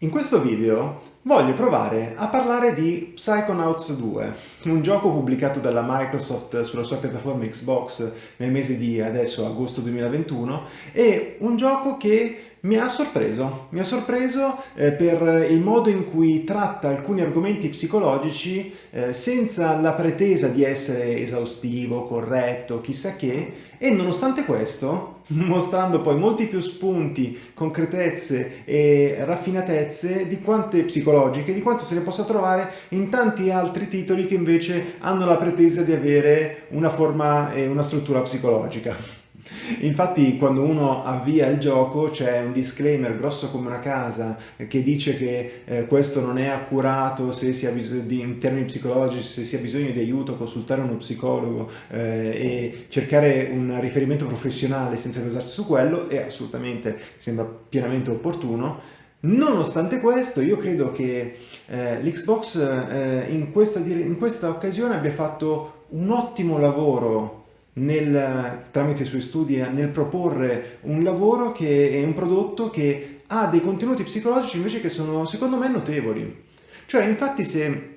In questo video voglio provare a parlare di Psychonauts 2, un gioco pubblicato dalla Microsoft sulla sua piattaforma Xbox nel mese di adesso agosto 2021 e un gioco che mi ha sorpreso, mi ha sorpreso eh, per il modo in cui tratta alcuni argomenti psicologici eh, senza la pretesa di essere esaustivo, corretto, chissà che, e nonostante questo, mostrando poi molti più spunti, concretezze e raffinatezze di quante psicologiche, di quanto se ne possa trovare in tanti altri titoli che invece hanno la pretesa di avere una forma e una struttura psicologica. Infatti quando uno avvia il gioco c'è un disclaimer grosso come una casa che dice che eh, questo non è accurato se si ha di, in termini psicologici, se si ha bisogno di aiuto, consultare uno psicologo eh, e cercare un riferimento professionale senza basarsi su quello è assolutamente, sembra pienamente opportuno. Nonostante questo, io credo che eh, l'Xbox eh, in, in questa occasione abbia fatto un ottimo lavoro nel, tramite i suoi studi nel proporre un lavoro che è un prodotto che ha dei contenuti psicologici invece che sono secondo me notevoli. Cioè infatti se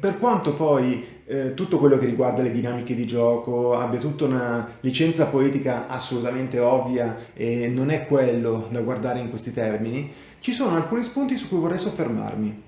per quanto poi eh, tutto quello che riguarda le dinamiche di gioco abbia tutta una licenza poetica assolutamente ovvia e non è quello da guardare in questi termini, ci sono alcuni spunti su cui vorrei soffermarmi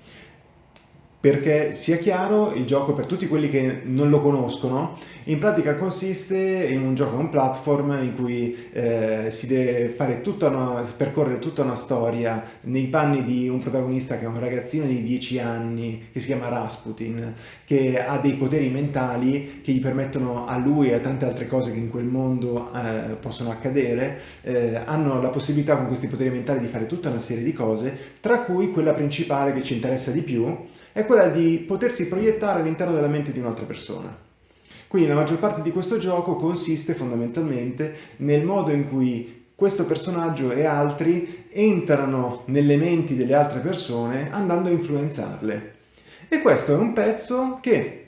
perché sia chiaro il gioco per tutti quelli che non lo conoscono in pratica consiste in un gioco un platform in cui eh, si deve fare tutta una, percorrere tutta una storia nei panni di un protagonista che è un ragazzino di 10 anni che si chiama Rasputin che ha dei poteri mentali che gli permettono a lui e a tante altre cose che in quel mondo eh, possono accadere eh, hanno la possibilità con questi poteri mentali di fare tutta una serie di cose tra cui quella principale che ci interessa di più è quella di potersi proiettare all'interno della mente di un'altra persona. Quindi la maggior parte di questo gioco consiste fondamentalmente nel modo in cui questo personaggio e altri entrano nelle menti delle altre persone andando a influenzarle. E questo è un pezzo che,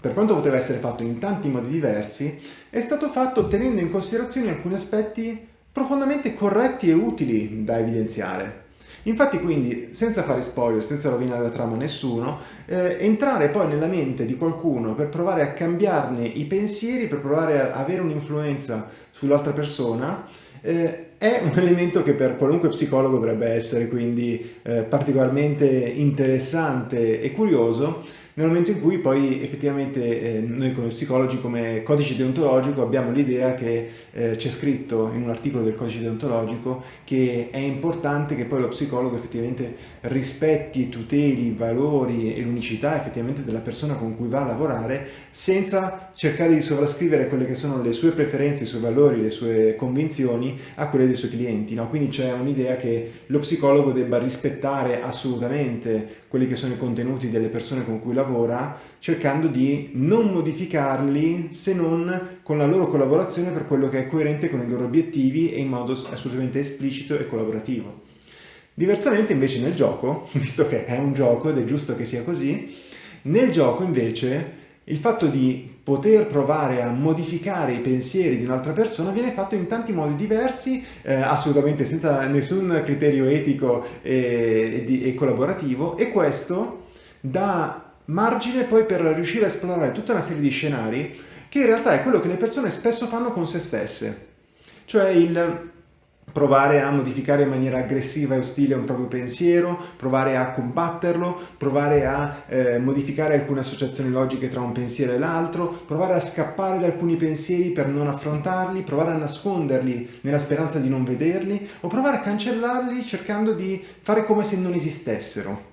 per quanto poteva essere fatto in tanti modi diversi, è stato fatto tenendo in considerazione alcuni aspetti profondamente corretti e utili da evidenziare. Infatti quindi, senza fare spoiler, senza rovinare la trama a nessuno, eh, entrare poi nella mente di qualcuno per provare a cambiarne i pensieri, per provare a avere un'influenza sull'altra persona, eh, è un elemento che per qualunque psicologo dovrebbe essere quindi eh, particolarmente interessante e curioso, nel momento in cui poi effettivamente eh, noi come psicologi, come codice deontologico, abbiamo l'idea che eh, c'è scritto in un articolo del codice deontologico che è importante che poi lo psicologo effettivamente rispetti, tuteli i valori e l'unicità effettivamente della persona con cui va a lavorare senza cercare di sovrascrivere quelle che sono le sue preferenze, i suoi valori, le sue convinzioni a quelle dei suoi clienti. No? Quindi c'è un'idea che lo psicologo debba rispettare assolutamente quelli che sono i contenuti delle persone con cui lavora, cercando di non modificarli se non con la loro collaborazione per quello che è coerente con i loro obiettivi e in modo assolutamente esplicito e collaborativo. Diversamente invece nel gioco, visto che è un gioco ed è giusto che sia così, nel gioco invece il fatto di poter provare a modificare i pensieri di un'altra persona viene fatto in tanti modi diversi, eh, assolutamente senza nessun criterio etico e, e, e collaborativo e questo dà margine poi per riuscire a esplorare tutta una serie di scenari che in realtà è quello che le persone spesso fanno con se stesse. Cioè il provare a modificare in maniera aggressiva e ostile un proprio pensiero, provare a combatterlo, provare a eh, modificare alcune associazioni logiche tra un pensiero e l'altro, provare a scappare da alcuni pensieri per non affrontarli, provare a nasconderli nella speranza di non vederli o provare a cancellarli cercando di fare come se non esistessero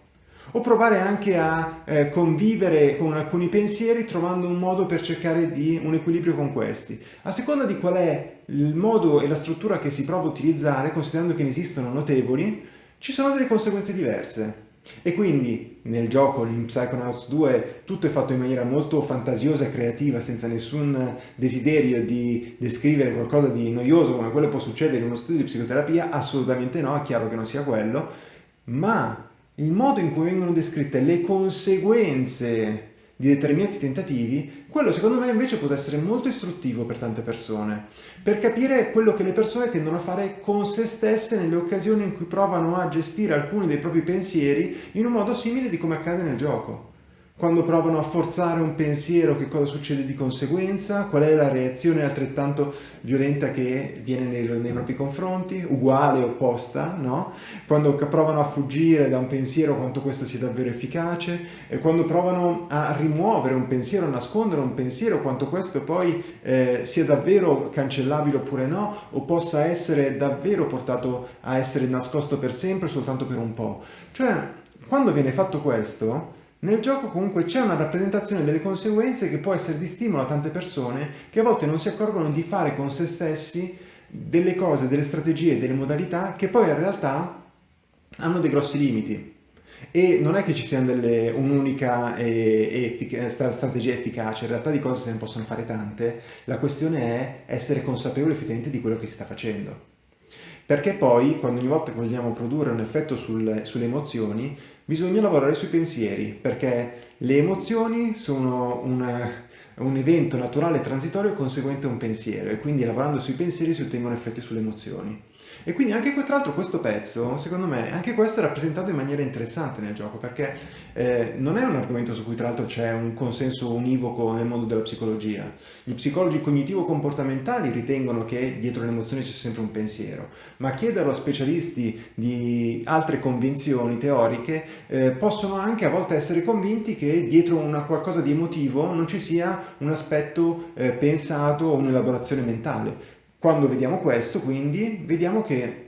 o provare anche a eh, convivere con alcuni pensieri trovando un modo per cercare di un equilibrio con questi. A seconda di qual è il modo e la struttura che si prova a utilizzare, considerando che ne esistono notevoli, ci sono delle conseguenze diverse. E quindi nel gioco, in Psychonauts 2, tutto è fatto in maniera molto fantasiosa e creativa, senza nessun desiderio di descrivere qualcosa di noioso come quello che può succedere in uno studio di psicoterapia, assolutamente no, è chiaro che non sia quello, ma il modo in cui vengono descritte le conseguenze di determinati tentativi, quello secondo me invece può essere molto istruttivo per tante persone, per capire quello che le persone tendono a fare con se stesse nelle occasioni in cui provano a gestire alcuni dei propri pensieri in un modo simile di come accade nel gioco. Quando provano a forzare un pensiero, che cosa succede di conseguenza? Qual è la reazione altrettanto violenta che viene nei, nei propri confronti? Uguale, opposta, no? Quando provano a fuggire da un pensiero, quanto questo sia davvero efficace? E quando provano a rimuovere un pensiero, nascondere un pensiero, quanto questo poi eh, sia davvero cancellabile oppure no? O possa essere davvero portato a essere nascosto per sempre, soltanto per un po'? Cioè, quando viene fatto questo nel gioco comunque c'è una rappresentazione delle conseguenze che può essere di stimolo a tante persone che a volte non si accorgono di fare con se stessi delle cose, delle strategie, delle modalità che poi in realtà hanno dei grossi limiti. E non è che ci sia un'unica effic strategia efficace, in realtà di cose se ne possono fare tante, la questione è essere consapevoli effettivamente di quello che si sta facendo. Perché poi, quando ogni volta che vogliamo produrre un effetto sul, sulle emozioni, bisogna lavorare sui pensieri, perché le emozioni sono una, un evento naturale transitorio conseguente a un pensiero e quindi lavorando sui pensieri si ottengono effetti sulle emozioni. E quindi anche tra l'altro questo pezzo, secondo me, anche questo è rappresentato in maniera interessante nel gioco, perché eh, non è un argomento su cui tra l'altro c'è un consenso univoco nel mondo della psicologia. Gli psicologi cognitivo-comportamentali ritengono che dietro le emozioni c'è sempre un pensiero, ma chiederlo a specialisti di altre convinzioni teoriche eh, possono anche a volte essere convinti che dietro una qualcosa di emotivo non ci sia un aspetto eh, pensato o un'elaborazione mentale. Quando vediamo questo, quindi, vediamo che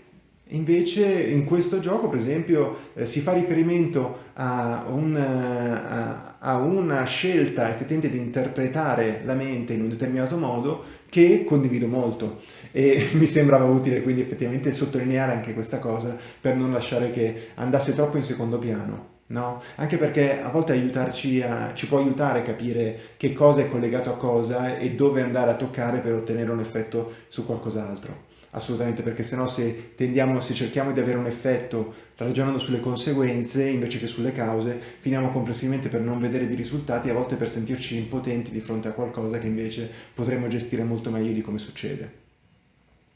invece in questo gioco, per esempio, eh, si fa riferimento a, un, a, a, una scelta effettivamente di interpretare la mente in un determinato modo che condivido molto e mi sembrava utile quindi effettivamente sottolineare anche questa cosa per non lasciare che andasse troppo in secondo piano. No? Anche perché a volte aiutarci a, ci può aiutare a capire che cosa è collegato a cosa e dove andare a toccare per ottenere un effetto su qualcos'altro. Assolutamente, perché sennò se tendiamo, se cerchiamo di avere un effetto ragionando sulle conseguenze invece che sulle cause, finiamo complessivamente per non vedere dei risultati e a volte per sentirci impotenti di fronte a qualcosa che invece potremmo gestire molto meglio di come succede.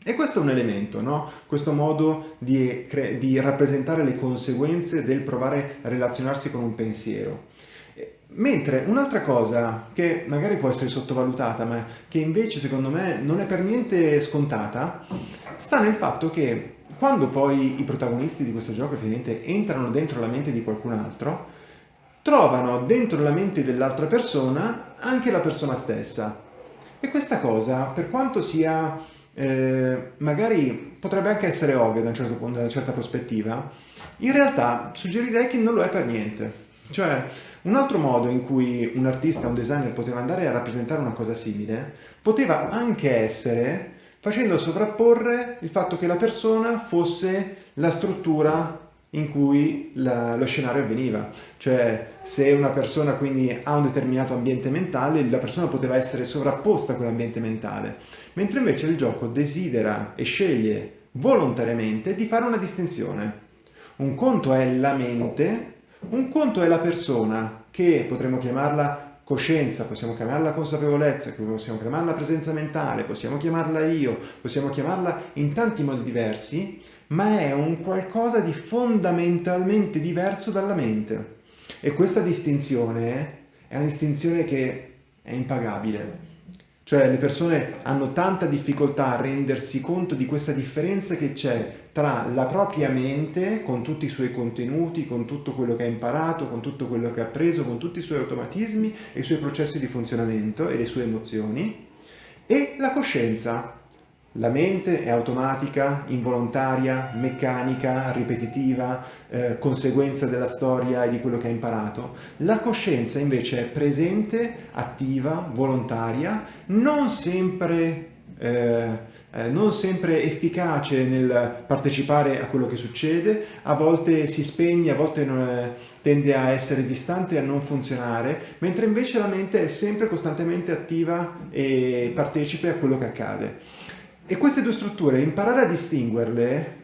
E questo è un elemento, no? questo modo di, di, rappresentare le conseguenze del provare a relazionarsi con un pensiero. Mentre un'altra cosa che magari può essere sottovalutata, ma che invece secondo me non è per niente scontata, sta nel fatto che quando poi i protagonisti di questo gioco effettivamente entrano dentro la mente di qualcun altro, trovano dentro la mente dell'altra persona anche la persona stessa. E questa cosa, per quanto sia eh, magari potrebbe anche essere ovvio da un certo punto, da una certa prospettiva, in realtà suggerirei che non lo è per niente. Cioè, un altro modo in cui un artista, un designer poteva andare a rappresentare una cosa simile, poteva anche essere facendo sovrapporre il fatto che la persona fosse la struttura in cui la, lo scenario avveniva. Cioè, se una persona quindi ha un determinato ambiente mentale, la persona poteva essere sovrapposta a quell'ambiente mentale, mentre invece il gioco desidera e sceglie volontariamente di fare una distinzione. Un conto è la mente, un conto è la persona, che potremmo chiamarla coscienza, possiamo chiamarla consapevolezza, possiamo chiamarla presenza mentale, possiamo chiamarla io, possiamo chiamarla in tanti modi diversi, ma è un qualcosa di fondamentalmente diverso dalla mente. E questa distinzione è una distinzione che è impagabile. Cioè le persone hanno tanta difficoltà a rendersi conto di questa differenza che c'è tra la propria mente, con tutti i suoi contenuti, con tutto quello che ha imparato, con tutto quello che ha preso, con tutti i suoi automatismi e i suoi processi di funzionamento e le sue emozioni, e la coscienza, la mente è automatica, involontaria, meccanica, ripetitiva, eh, conseguenza della storia e di quello che ha imparato. La coscienza invece è presente, attiva, volontaria, non sempre, eh, eh, non sempre efficace nel partecipare a quello che succede, a volte si spegne, a volte non, tende a essere distante e a non funzionare, mentre invece la mente è sempre costantemente attiva e partecipe a quello che accade. E queste due strutture, imparare a distinguerle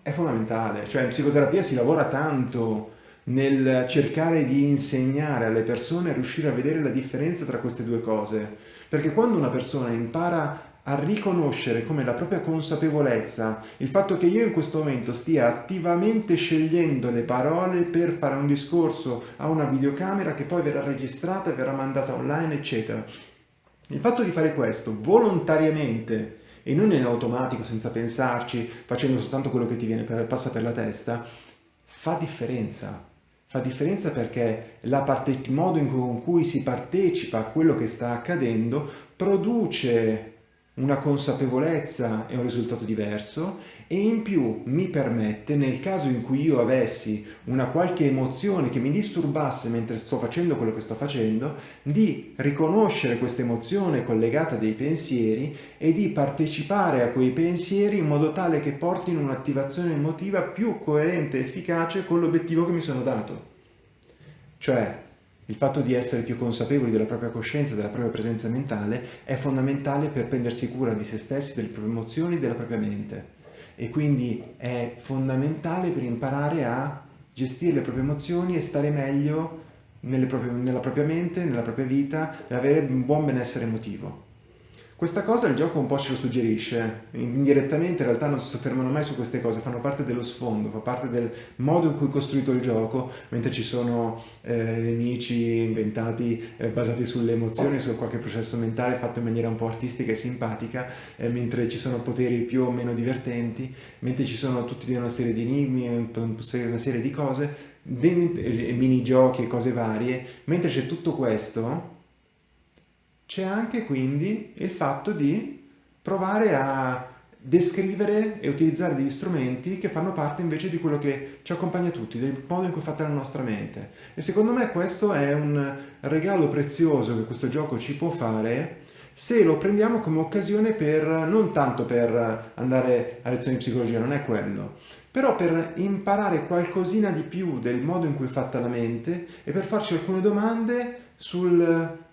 è fondamentale, cioè in psicoterapia si lavora tanto nel cercare di insegnare alle persone a riuscire a vedere la differenza tra queste due cose. Perché quando una persona impara a riconoscere come la propria consapevolezza, il fatto che io in questo momento stia attivamente scegliendo le parole per fare un discorso a una videocamera che poi verrà registrata e verrà mandata online, eccetera. Il fatto di fare questo volontariamente e non in automatico, senza pensarci, facendo soltanto quello che ti viene per, passa per la testa, fa differenza. Fa differenza perché il modo in cui, si partecipa a quello che sta accadendo produce una consapevolezza e un risultato diverso e in più mi permette, nel caso in cui io avessi una qualche emozione che mi disturbasse mentre sto facendo quello che sto facendo, di riconoscere questa emozione collegata a dei pensieri e di partecipare a quei pensieri in modo tale che portino un'attivazione emotiva più coerente e efficace con l'obiettivo che mi sono dato. Cioè, il fatto di essere più consapevoli della propria coscienza, della propria presenza mentale, è fondamentale per prendersi cura di se stessi, delle proprie emozioni della propria mente. E quindi è fondamentale per imparare a gestire le proprie emozioni e stare meglio proprie, nella propria mente, nella propria vita e avere un buon benessere emotivo. Questa cosa il gioco un po' ce lo suggerisce, indirettamente in realtà non si soffermano mai su queste cose, fanno parte dello sfondo, fa parte del modo in cui è costruito il gioco, mentre ci sono eh, nemici inventati eh, basati sulle emozioni, su qualche processo mentale fatto in maniera un po' artistica e simpatica, eh, mentre ci sono poteri più o meno divertenti, mentre ci sono tutti una serie di enigmi, una serie di cose, minigiochi e cose varie, mentre c'è tutto questo c'è anche quindi il fatto di provare a descrivere e utilizzare degli strumenti che fanno parte invece di quello che ci accompagna tutti, del modo in cui è fatta la nostra mente. E secondo me questo è un regalo prezioso che questo gioco ci può fare se lo prendiamo come occasione per, non tanto per andare a lezioni di psicologia, non è quello, però per imparare qualcosina di più del modo in cui è fatta la mente e per farci alcune domande sul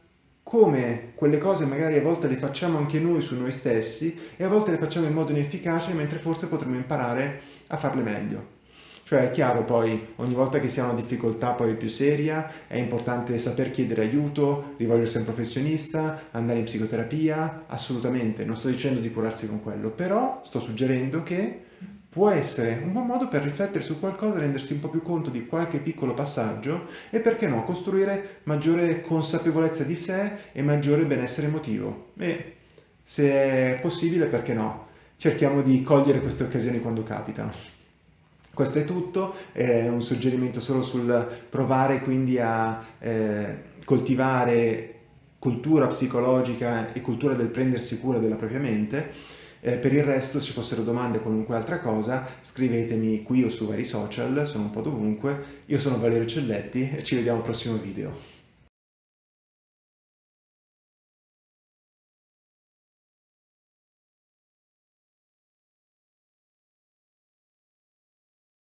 come quelle cose magari a volte le facciamo anche noi su noi stessi e a volte le facciamo in modo inefficace mentre forse potremmo imparare a farle meglio. Cioè è chiaro poi ogni volta che si ha una difficoltà poi più seria è importante saper chiedere aiuto, rivolgersi a un professionista, andare in psicoterapia, assolutamente, non sto dicendo di curarsi con quello, però sto suggerendo che può essere un buon modo per riflettere su qualcosa, rendersi un po' più conto di qualche piccolo passaggio e perché no, costruire maggiore consapevolezza di sé e maggiore benessere emotivo. E se è possibile, perché no? Cerchiamo di cogliere queste occasioni quando capitano. Questo è tutto, è un suggerimento solo sul provare quindi a eh, coltivare cultura psicologica e cultura del prendersi cura della propria mente eh, per il resto, se ci fossero domande o qualunque altra cosa, scrivetemi qui o su vari social, sono un po' dovunque. Io sono Valerio Celletti e ci vediamo al prossimo video.